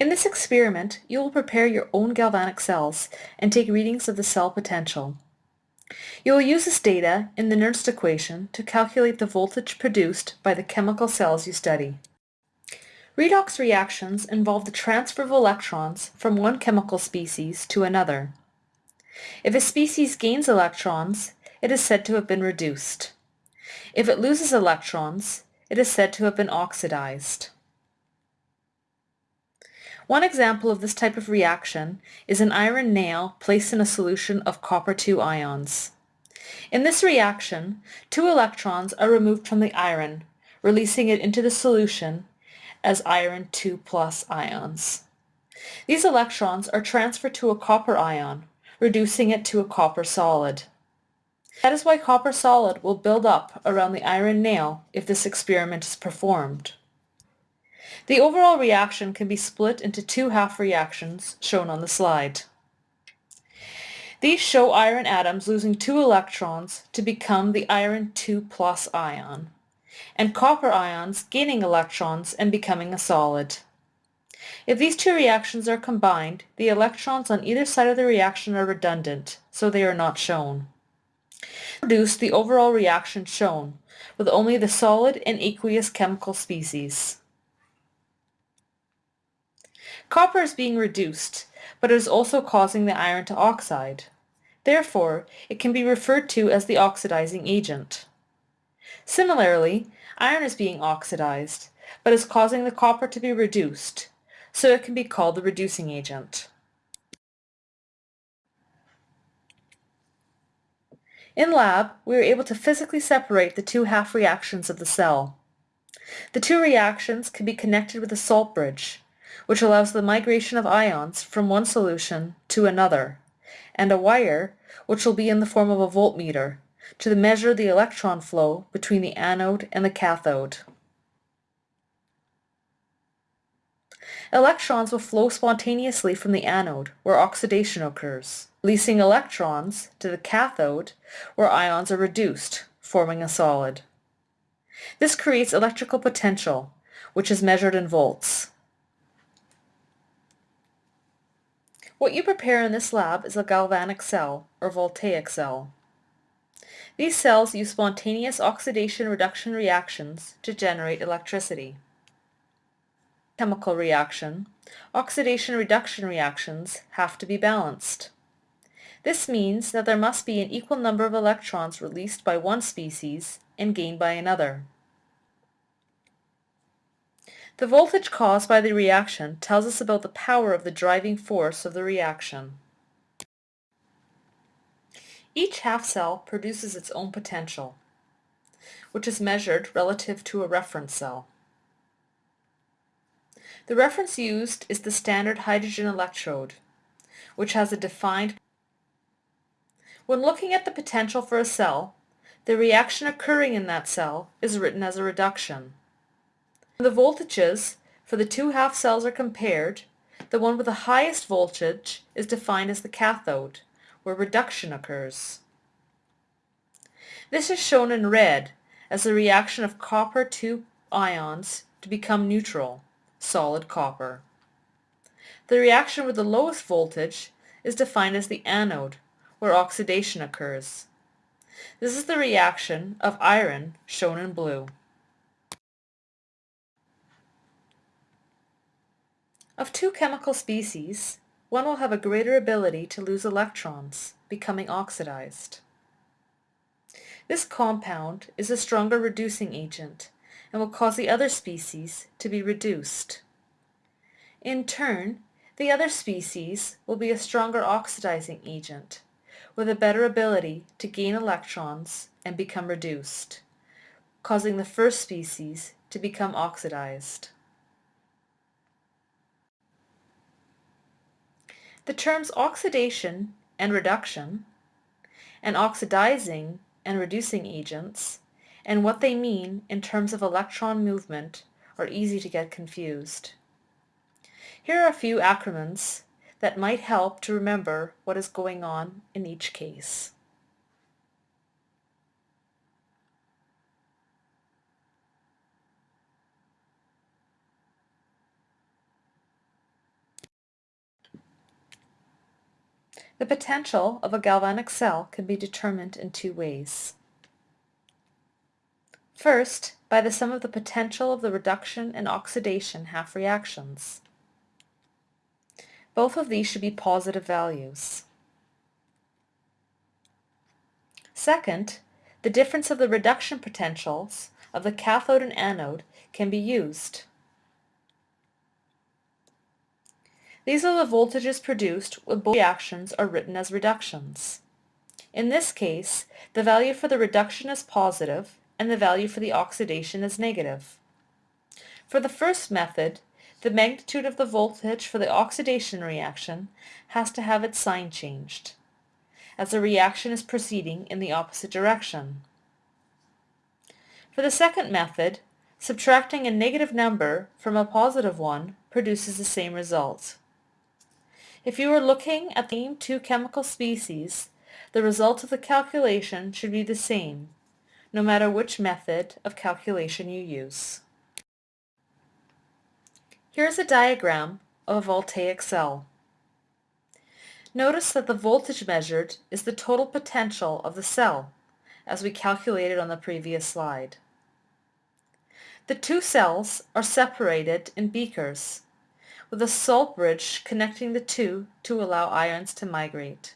In this experiment, you will prepare your own galvanic cells and take readings of the cell potential. You will use this data in the Nernst equation to calculate the voltage produced by the chemical cells you study. Redox reactions involve the transfer of electrons from one chemical species to another. If a species gains electrons, it is said to have been reduced. If it loses electrons, it is said to have been oxidized. One example of this type of reaction is an iron nail placed in a solution of copper-2 ions. In this reaction, two electrons are removed from the iron, releasing it into the solution as iron 2 plus ions. These electrons are transferred to a copper ion, reducing it to a copper solid. That is why copper solid will build up around the iron nail if this experiment is performed. The overall reaction can be split into two half reactions shown on the slide. These show iron atoms losing two electrons to become the iron 2 plus ion, and copper ions gaining electrons and becoming a solid. If these two reactions are combined, the electrons on either side of the reaction are redundant, so they are not shown. Produce the overall reaction shown, with only the solid and aqueous chemical species. Copper is being reduced, but it is also causing the iron to oxide. Therefore, it can be referred to as the oxidizing agent. Similarly, iron is being oxidized, but is causing the copper to be reduced, so it can be called the reducing agent. In lab, we were able to physically separate the two half reactions of the cell. The two reactions can be connected with a salt bridge, which allows the migration of ions from one solution to another, and a wire, which will be in the form of a voltmeter, to measure the electron flow between the anode and the cathode. Electrons will flow spontaneously from the anode, where oxidation occurs, releasing electrons to the cathode, where ions are reduced, forming a solid. This creates electrical potential, which is measured in volts. What you prepare in this lab is a galvanic cell, or voltaic cell. These cells use spontaneous oxidation-reduction reactions to generate electricity. Chemical reaction, oxidation-reduction reactions have to be balanced. This means that there must be an equal number of electrons released by one species and gained by another. The voltage caused by the reaction tells us about the power of the driving force of the reaction. Each half cell produces its own potential, which is measured relative to a reference cell. The reference used is the standard hydrogen electrode, which has a defined When looking at the potential for a cell, the reaction occurring in that cell is written as a reduction. The voltages for the two half cells are compared. The one with the highest voltage is defined as the cathode, where reduction occurs. This is shown in red as the reaction of copper 2 ions to become neutral, solid copper. The reaction with the lowest voltage is defined as the anode, where oxidation occurs. This is the reaction of iron, shown in blue. Of two chemical species, one will have a greater ability to lose electrons, becoming oxidized. This compound is a stronger reducing agent and will cause the other species to be reduced. In turn, the other species will be a stronger oxidizing agent with a better ability to gain electrons and become reduced, causing the first species to become oxidized. The terms oxidation and reduction, and oxidizing and reducing agents, and what they mean in terms of electron movement are easy to get confused. Here are a few acronyms that might help to remember what is going on in each case. The potential of a galvanic cell can be determined in two ways. First, by the sum of the potential of the reduction and oxidation half reactions. Both of these should be positive values. Second, the difference of the reduction potentials of the cathode and anode can be used. These are the voltages produced when both reactions are written as reductions. In this case, the value for the reduction is positive and the value for the oxidation is negative. For the first method, the magnitude of the voltage for the oxidation reaction has to have its sign changed, as the reaction is proceeding in the opposite direction. For the second method, subtracting a negative number from a positive one produces the same result. If you are looking at the same two chemical species, the result of the calculation should be the same, no matter which method of calculation you use. Here is a diagram of a voltaic cell. Notice that the voltage measured is the total potential of the cell, as we calculated on the previous slide. The two cells are separated in beakers with a salt bridge connecting the two to allow ions to migrate.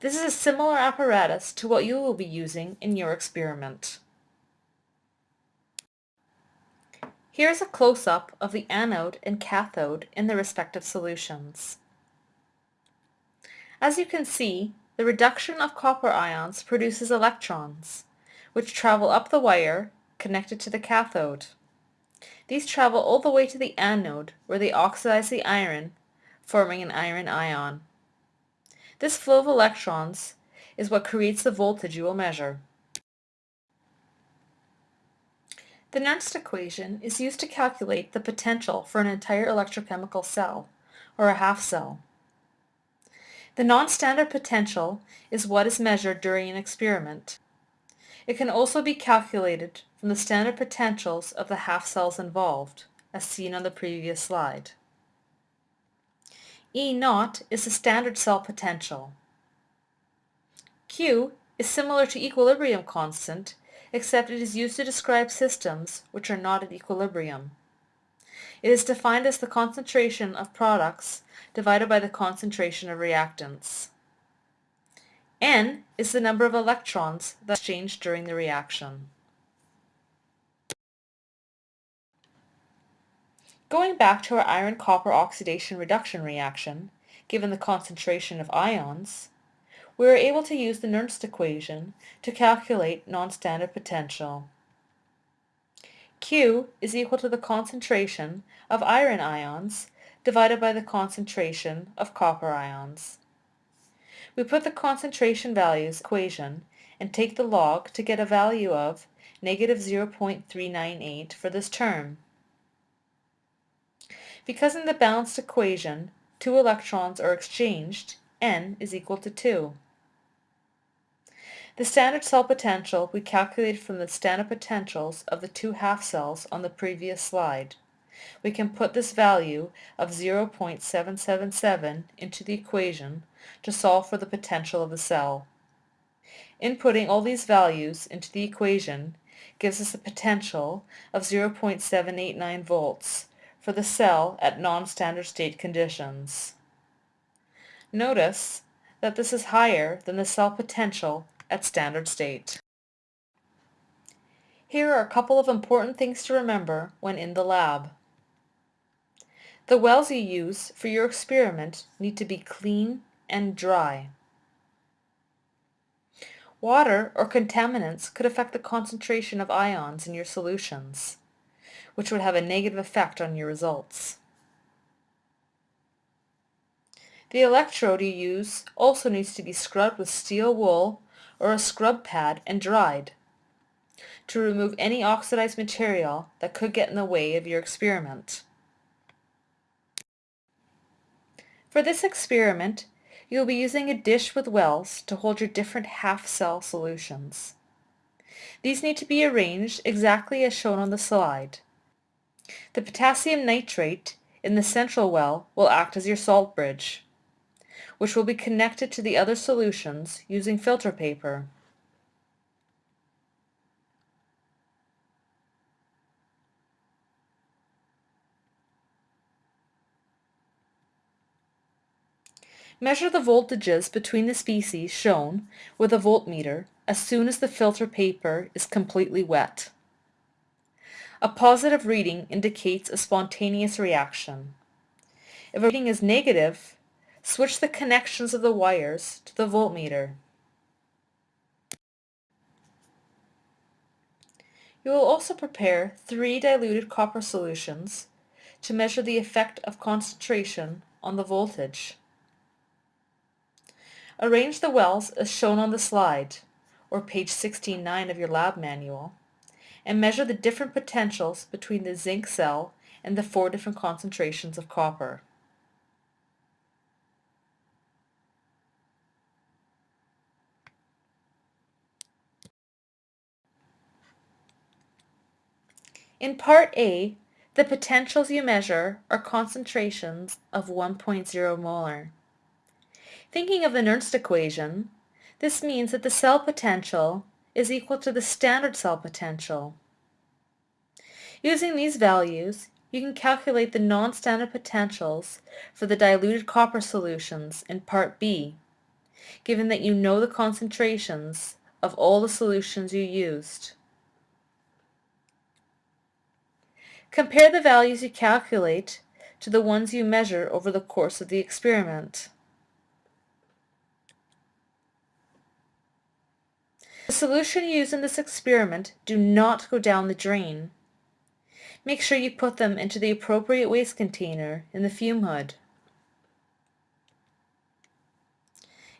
This is a similar apparatus to what you will be using in your experiment. Here is a close-up of the anode and cathode in the respective solutions. As you can see, the reduction of copper ions produces electrons, which travel up the wire connected to the cathode. These travel all the way to the anode where they oxidize the iron, forming an iron ion. This flow of electrons is what creates the voltage you will measure. The Nernst equation is used to calculate the potential for an entire electrochemical cell, or a half cell. The non-standard potential is what is measured during an experiment. It can also be calculated from the standard potentials of the half cells involved, as seen on the previous slide. E naught is the standard cell potential. Q is similar to equilibrium constant, except it is used to describe systems which are not at equilibrium. It is defined as the concentration of products divided by the concentration of reactants. N is the number of electrons that exchanged during the reaction. Going back to our iron-copper oxidation reduction reaction, given the concentration of ions, we are able to use the Nernst equation to calculate non-standard potential. Q is equal to the concentration of iron ions divided by the concentration of copper ions. We put the concentration values equation and take the log to get a value of negative 0.398 for this term. Because in the balanced equation, two electrons are exchanged, N is equal to 2. The standard cell potential we calculated from the standard potentials of the two half cells on the previous slide. We can put this value of 0.777 into the equation to solve for the potential of the cell. Inputting all these values into the equation gives us a potential of 0.789 volts for the cell at non-standard state conditions. Notice that this is higher than the cell potential at standard state. Here are a couple of important things to remember when in the lab. The wells you use for your experiment need to be clean and dry. Water or contaminants could affect the concentration of ions in your solutions which would have a negative effect on your results. The electrode you use also needs to be scrubbed with steel wool or a scrub pad and dried to remove any oxidized material that could get in the way of your experiment. For this experiment, you will be using a dish with wells to hold your different half-cell solutions. These need to be arranged exactly as shown on the slide. The potassium nitrate in the central well will act as your salt bridge, which will be connected to the other solutions using filter paper. Measure the voltages between the species shown with a voltmeter as soon as the filter paper is completely wet. A positive reading indicates a spontaneous reaction. If a reading is negative, switch the connections of the wires to the voltmeter. You will also prepare three diluted copper solutions to measure the effect of concentration on the voltage. Arrange the wells as shown on the slide, or page 16.9 of your lab manual, and measure the different potentials between the zinc cell and the four different concentrations of copper. In part A, the potentials you measure are concentrations of 1.0 molar. Thinking of the Nernst equation, this means that the cell potential is equal to the standard cell potential. Using these values, you can calculate the non-standard potentials for the diluted copper solutions in Part B, given that you know the concentrations of all the solutions you used. Compare the values you calculate to the ones you measure over the course of the experiment. The solution used in this experiment do not go down the drain. Make sure you put them into the appropriate waste container in the fume hood.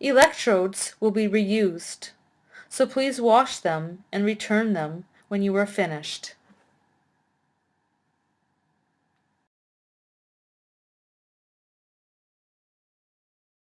Electrodes will be reused, so please wash them and return them when you are finished.